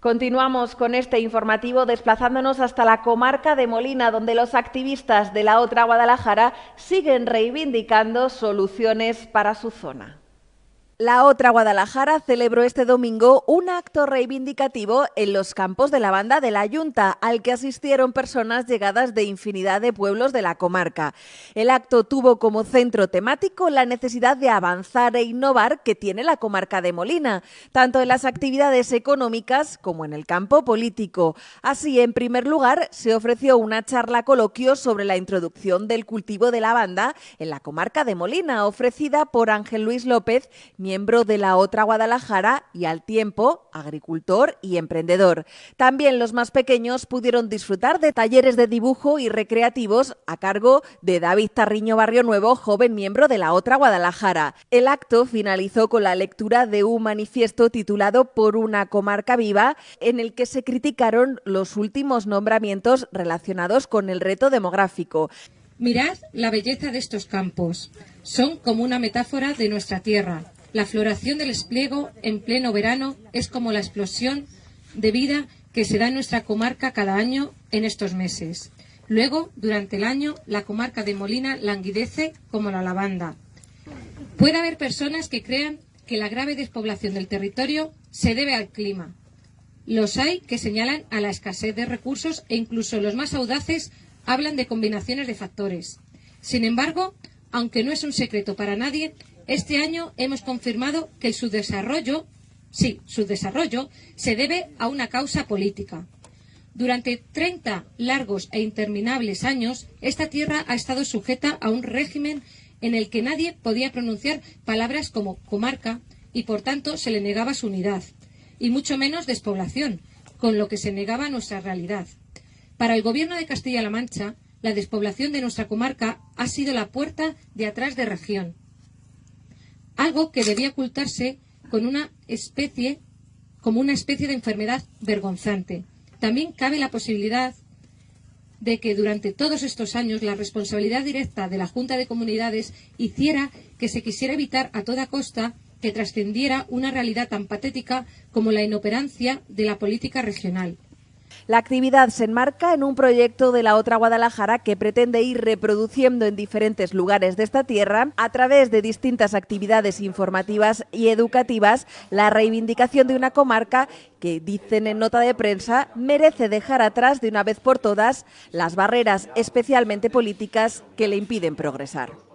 Continuamos con este informativo desplazándonos hasta la comarca de Molina, donde los activistas de la otra Guadalajara siguen reivindicando soluciones para su zona. La otra Guadalajara celebró este domingo un acto reivindicativo en los campos de la banda de la Junta, al que asistieron personas llegadas de infinidad de pueblos de la comarca. El acto tuvo como centro temático la necesidad de avanzar e innovar que tiene la comarca de Molina, tanto en las actividades económicas como en el campo político. Así, en primer lugar, se ofreció una charla coloquio sobre la introducción del cultivo de lavanda en la comarca de Molina, ofrecida por Ángel Luis López, miembro de la otra Guadalajara y al tiempo agricultor y emprendedor. También los más pequeños pudieron disfrutar de talleres de dibujo y recreativos a cargo de David Tarriño Barrio Nuevo, joven miembro de la otra Guadalajara. El acto finalizó con la lectura de un manifiesto titulado Por una comarca viva, en el que se criticaron los últimos nombramientos relacionados con el reto demográfico. Mirad la belleza de estos campos. Son como una metáfora de nuestra tierra. La floración del espliego en pleno verano es como la explosión de vida que se da en nuestra comarca cada año en estos meses. Luego, durante el año, la comarca de Molina languidece como la lavanda. Puede haber personas que crean que la grave despoblación del territorio se debe al clima. Los hay que señalan a la escasez de recursos e incluso los más audaces hablan de combinaciones de factores. Sin embargo, aunque no es un secreto para nadie, este año hemos confirmado que su desarrollo, sí, su desarrollo, se debe a una causa política. Durante 30 largos e interminables años, esta tierra ha estado sujeta a un régimen en el que nadie podía pronunciar palabras como comarca y, por tanto, se le negaba su unidad, y mucho menos despoblación, con lo que se negaba nuestra realidad. Para el Gobierno de Castilla-La Mancha, la despoblación de nuestra comarca ha sido la puerta de atrás de región, algo que debía ocultarse con una especie, como una especie de enfermedad vergonzante. También cabe la posibilidad de que durante todos estos años la responsabilidad directa de la Junta de Comunidades hiciera que se quisiera evitar a toda costa que trascendiera una realidad tan patética como la inoperancia de la política regional. La actividad se enmarca en un proyecto de la otra Guadalajara que pretende ir reproduciendo en diferentes lugares de esta tierra, a través de distintas actividades informativas y educativas, la reivindicación de una comarca que, dicen en nota de prensa, merece dejar atrás de una vez por todas las barreras especialmente políticas que le impiden progresar.